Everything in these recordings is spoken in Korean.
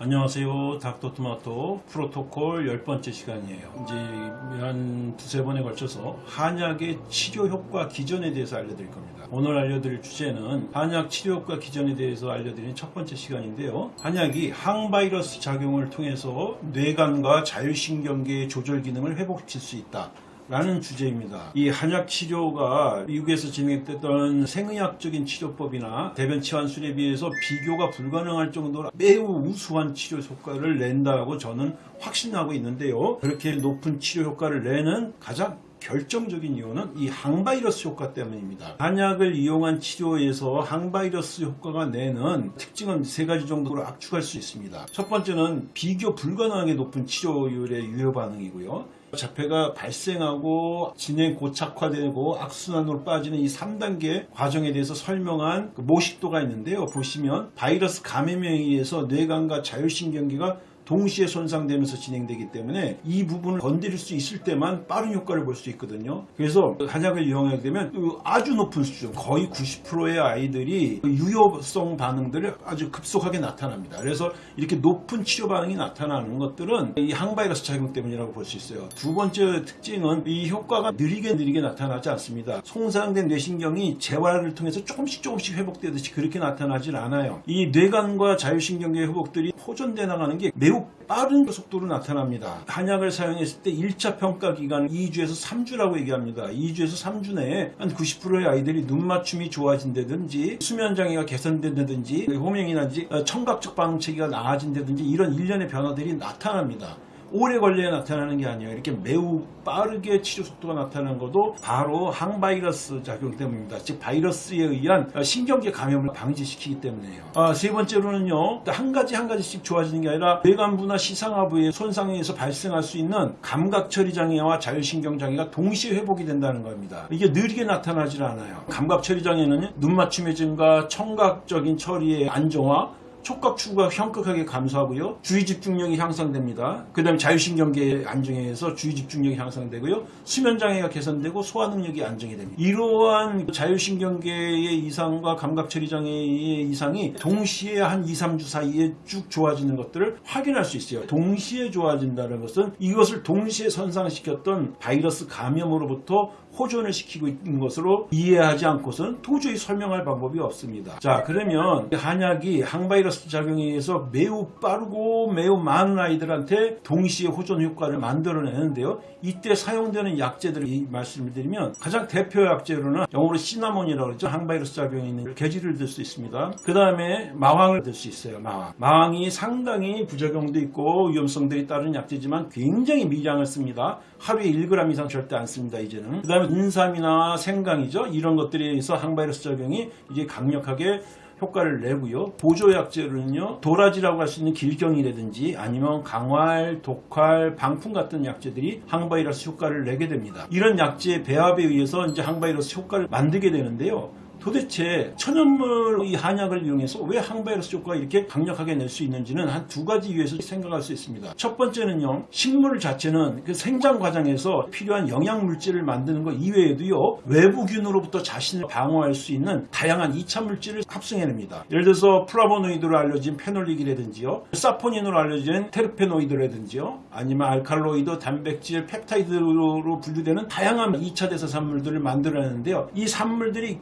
안녕하세요. 닥터토마토 프로토콜 열 번째 시간이에요. 이제 한 두세 번에 걸쳐서 한약의 치료 효과 기전에 대해서 알려드릴 겁니다. 오늘 알려드릴 주제는 한약 치료 효과 기전에 대해서 알려드리는 첫 번째 시간인데요. 한약이 항바이러스 작용을 통해서 뇌관과 자율신경계의 조절 기능을 회복시킬 수 있다. 라는 주제입니다. 이 한약 치료가 미국에서 진행됐던 생의학적인 치료법이나 대변 치환술에 비해서 비교가 불가능할 정도로 매우 우수한 치료 효과를 낸다고 저는 확신하고 있는데요. 그렇게 높은 치료 효과를 내는 가장 결정적인 이유는 이 항바이러스 효과 때문입니다. 한약을 이용한 치료에서 항바이러스 효과가 내는 특징은 세 가지 정도로 압축할 수 있습니다. 첫 번째는 비교 불가능하게 높은 치료율의 유효 반응이고요. 자폐가 발생하고 진행 고착화되고 악순환으로 빠지는 이 3단계 과정에 대해서 설명한 그 모식도가 있는데요. 보시면 바이러스 감염에 의해서 뇌관과 자율신경계가 동시에 손상되면서 진행되기 때문에 이 부분을 건드릴 수 있을 때만 빠른 효과를 볼 수 있거든요. 그래서 한약을 이용하게 되면 그 아주 높은 수준, 거의 90%의 아이들이 그 유효성 반응들을 아주 급속하게 나타납니다. 그래서 이렇게 높은 치료 반응이 나타나는 것들은 이 항바이러스 작용 때문이라고 볼 수 있어요. 두 번째 특징은 이 효과가 느리게 느리게 나타나지 않습니다. 손상된 뇌신경이 재활을 통해서 조금씩 조금씩 회복되듯이 그렇게 나타나질 않아요. 이 뇌관과 자율신경계 회복들이 호전돼 나가는 게 매우 빠른 속도로 나타납니다. 한약을 사용했을 때 1차 평가 기간은 2주에서 3주라고 얘기합니다. 2주에서 3주 내에 한 90%의 아이들이 눈 맞춤이 좋아진다든지 수면 장애가 개선된다든지 호명이나든지 청각적 반응 체계가 나아진다든지 이런 일련의 변화들이 나타납니다. 오래 걸려야 나타나는 게 아니에요. 이렇게 매우 빠르게 치료 속도가 나타나는 것도 바로 항바이러스 작용 때문입니다. 즉 바이러스에 의한 신경계 감염을 방지시키기 때문에요. 아, 세 번째로는요. 한 가지 한 가지씩 좋아지는 게 아니라 뇌관부나 시상하부의 손상에 의해서 발생할 수 있는 감각 처리 장애와 자율신경 장애가 동시에 회복이 된다는 겁니다. 이게 느리게 나타나질 않아요. 감각 처리 장애는 눈 맞춤의 증가, 청각적인 처리의 안정화, 촉각 추구가 현격하게 감소하고요. 주의 집중력이 향상됩니다. 그 다음에 자율신경계 안정에 의해서 주의 집중력이 향상되고요. 수면장애가 개선되고 소화 능력이 안정이 됩니다. 이러한 자율신경계의 이상과 감각처리장애의 이상이 동시에 한 2, 3주 사이에 쭉 좋아지는 것들을 확인할 수 있어요. 동시에 좋아진다는 것은 이것을 동시에 선상시켰던 바이러스 감염으로부터 호전을 시키고 있는 것으로 이해하지 않고서는 도저히 설명할 방법이 없습니다. 자 그러면 한약이 항바이러스 작용에 의해서 매우 빠르고 매우 많은 아이들한테 동시에 호전 효과를 만들어내는데요. 이때 사용되는 약제들을 말씀을 드리면 가장 대표 약제로는 영어로 시나몬이라고 그러죠. 항바이러스 작용에 있는 계지를 들 수 있습니다. 그 다음에 마황을 들 수 있어요. 마황. 마황이 상당히 부작용도 있고 위험성들이 따른 약제지만 굉장히 미량을 씁니다. 하루에 1g 이상 절대 안 씁니다. 이제는. 그 다음에 인삼이나 생강이죠. 이런 것들에 의해서 항바이러스 작용이 이제 강력하게 효과를 내고요. 보조약제로는요. 도라지라고 할 수 있는 길경이라든지 아니면 강활, 독활, 방풍 같은 약제들이 항바이러스 효과를 내게 됩니다. 이런 약제의 배합에 의해서 이제 항바이러스 효과를 만들게 되는데요. 도대체 천연물 이 한약을 이용해서 왜 항바이러스 효과가 이렇게 강력하게 낼 수 있는지는 한 두 가지 이유에서 생각할 수 있습니다. 첫 번째는요. 식물 자체는 그 생장 과정에서 필요한 영양 물질을 만드는 것 이외에도요. 외부균으로부터 자신을 방어할 수 있는 다양한 2차 물질을 합성해냅니다. 예를 들어서 플라보노이드로 알려진 phenolic이라든지요. 사포닌으로 알려진 테르페노이드라든지요. 아니면 알칼로이드, 단백질, 펩타이드로 분류되는 다양한 2차 대사 산물들을 만들어내는데요. 이 산물들이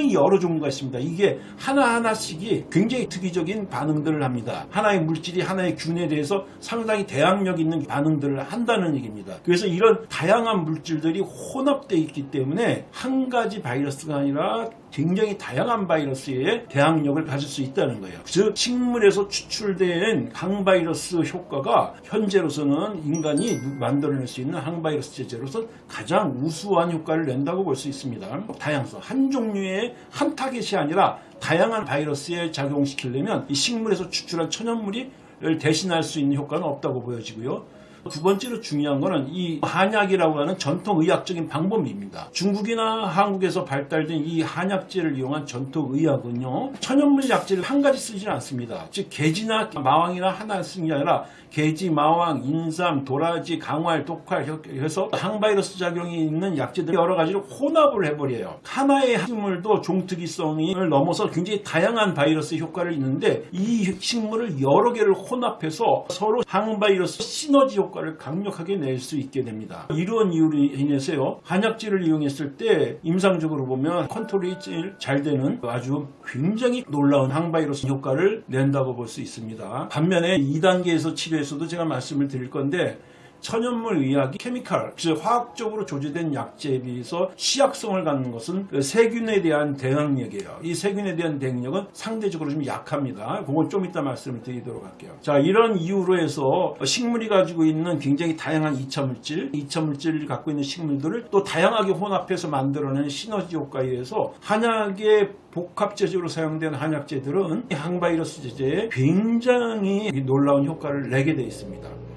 굉장히 여러 종류가 있습니다. 이게 하나하나씩이 굉장히 특이적인 반응들을 합니다. 하나의 물질이 하나의 균에 대해서 상당히 대항력 있는 반응들을 한다는 얘기입니다. 그래서 이런 다양한 물질들이 혼합되어 있기 때문에 한 가지 바이러스가 아니라 굉장히 다양한 바이러스에 대항력을 가질 수 있다는 거예요. 즉 식물에서 추출된 항바이러스 효과가 현재로서는 인간이 만들어낼 수 있는 항바이러스 제제로서 가장 우수한 효과를 낸다고 볼 수 있습니다. 다양성 한 종류의 한 타겟이 아니라 다양한 바이러스에 작용시키려면 이 식물에서 추출한 천연물이 대신할 수 있는 효과는 없다고 보여지고요. 두 번째로 중요한 거는 이 한약이라고 하는 전통 의학적인 방법입니다. 중국이나 한국에서 발달된 이 한약재를 이용한 전통 의학은요. 천연물 약재를 한 가지 쓰지는 않습니다. 즉 개지나 마왕이나 하나 쓰는 게 아니라 개지, 마왕, 인삼, 도라지, 강활, 독활 해서 항바이러스 작용이 있는 약재들 여러 가지를 혼합을 해버려요. 하나의 식물도 종특이성을 넘어서 굉장히 다양한 바이러스 효과를 있는데 이 식물을 여러 개를 혼합해서 서로 항바이러스 시너지 효과 를 강력하게 낼 수 있게 됩니다. 이런 이유로 인해서요. 한약재를 이용했을 때 임상적으로 보면 컨트롤이 제일 잘 되는 아주 굉장히 놀라운 항바이러스 효과를 낸다고 볼 수 있습니다. 반면에 2단계에서 치료에서도 제가 말씀을 드릴 건데 천연물 의학이 케미칼, 즉 화학적으로 조제된 약재에 비해서 시약성을 갖는 것은 그 세균에 대한 대응력이에요. 이 세균에 대한 대응력은 상대적으로 좀 약합니다. 그건 좀 이따 말씀을 드리도록 할게요. 자, 이런 이유로 해서 식물이 가지고 있는 굉장히 다양한 이차물질, 이차물질을 갖고 있는 식물들을 또 다양하게 혼합해서 만들어내는 시너지 효과에 의해서 한약의 복합제적으로 사용된 한약재들은 항바이러스 제제에 굉장히 놀라운 효과를 내게 되어 있습니다.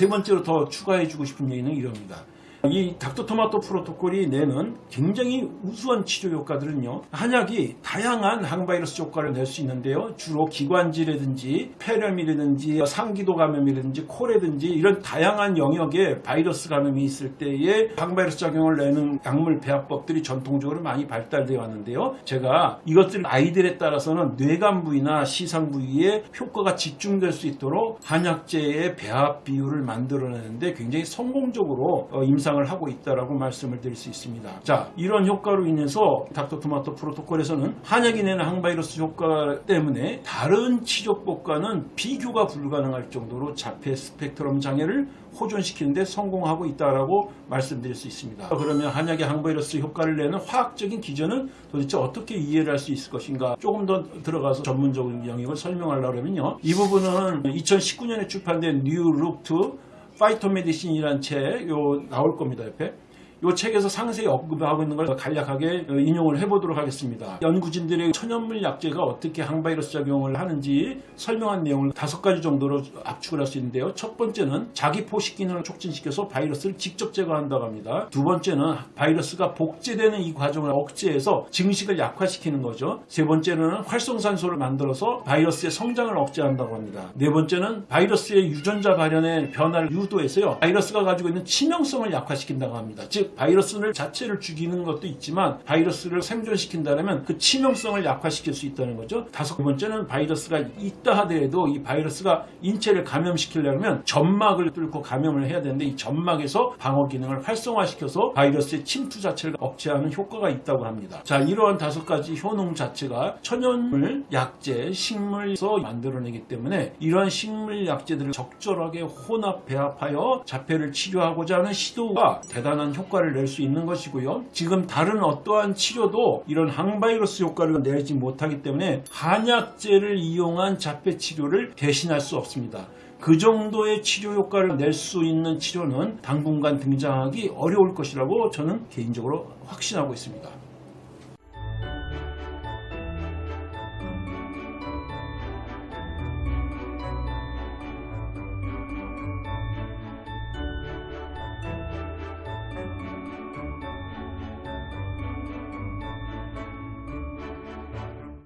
세 번째로 더 추가해 주고 싶은 얘기는 이럽니다. 이 닥터토마토 프로토콜이 내는 굉장히 우수한 치료 효과들은요. 한약이 다양한 항바이러스 효과를 낼 수 있는데요. 주로 기관지라든지 폐렴이라든지 상기도 감염이라든지 코라든지 이런 다양한 영역에 바이러스 감염이 있을 때에 항바이러스 작용을 내는 약물 배합법들이 전통적으로 많이 발달되어 왔는데요. 제가 이것들 아이들에 따라서는 뇌간 부위나 시상 부위에 효과가 집중될 수 있도록 한약재의 배합 비율을 만들어내는데 굉장히 성공적으로 어, 임상 을 하고 있다라고 말씀을 드릴 수 있습니다. 자, 이런 효과로 인해서 닥터토마토 프로토콜에서는 한약이 내는 항바이러스 효과 때문에 다른 치료법과는 비교가 불가능할 정도로 자폐 스펙트럼 장애를 호전시키는데 성공하고 있다라고 말씀드릴 수 있습니다. 그러면 한약의 항바이러스 효과를 내는 화학적인 기전은 도대체 어떻게 이해를 할 수 있을 것인가 조금 더 들어가서 전문적인 영역을 설명하려고 하면요. 이 부분은 2019년에 출판된 New Look to Phytomedicine이라는 책 요 나올 겁니다 옆에 이 책에서 상세히 언급하고 있는 걸 간략하게 인용을 해보도록 하겠습니다. 연구진들의 천연물 약재가 어떻게 항바이러스 작용을 하는지 설명한 내용을 다섯 가지 정도로 압축을 할 수 있는데요. 첫 번째는 자기 포식 기능을 촉진시켜서 바이러스를 직접 제거한다고 합니다. 두 번째는 바이러스가 복제되는 이 과정을 억제해서 증식을 약화시키는 거죠. 세 번째는 활성산소를 만들어서 바이러스의 성장을 억제한다고 합니다. 네 번째는 바이러스의 유전자 발현의 변화를 유도해서요. 바이러스가 가지고 있는 치명성을 약화시킨다고 합니다. 즉 바이러스를 자체를 죽이는 것도 있지만 바이러스를 생존시킨다면 그 치명성을 약화시킬 수 있다는 거죠. 다섯 번째는 바이러스가 있다 하더라도 이 바이러스가 인체를 감염시키려면 점막을 뚫고 감염을 해야 되는데 이 점막에서 방어 기능을 활성화시켜서 바이러스의 침투 자체를 억제하는 효과가 있다고 합니다. 자, 이러한 다섯 가지 효능 자체가 천연물, 약재, 식물에서 만들어내기 때문에 이러한 식물 약재들을 적절하게 혼합 배합하여 자폐를 치료하고자 하는 시도가 대단한 효과 를 낼 수 있는 것이고요. 지금 다른 어떠한 치료도 이런 항바이러스 효과를 내지 못하기 때문에 한약재를 이용한 자폐 치료를 대신할 수 없습니다. 그 정도의 치료 효과를 낼 수 있는 치료는 당분간 등장하기 어려울 것이라고 저는 개인적으로 확신하고 있습니다.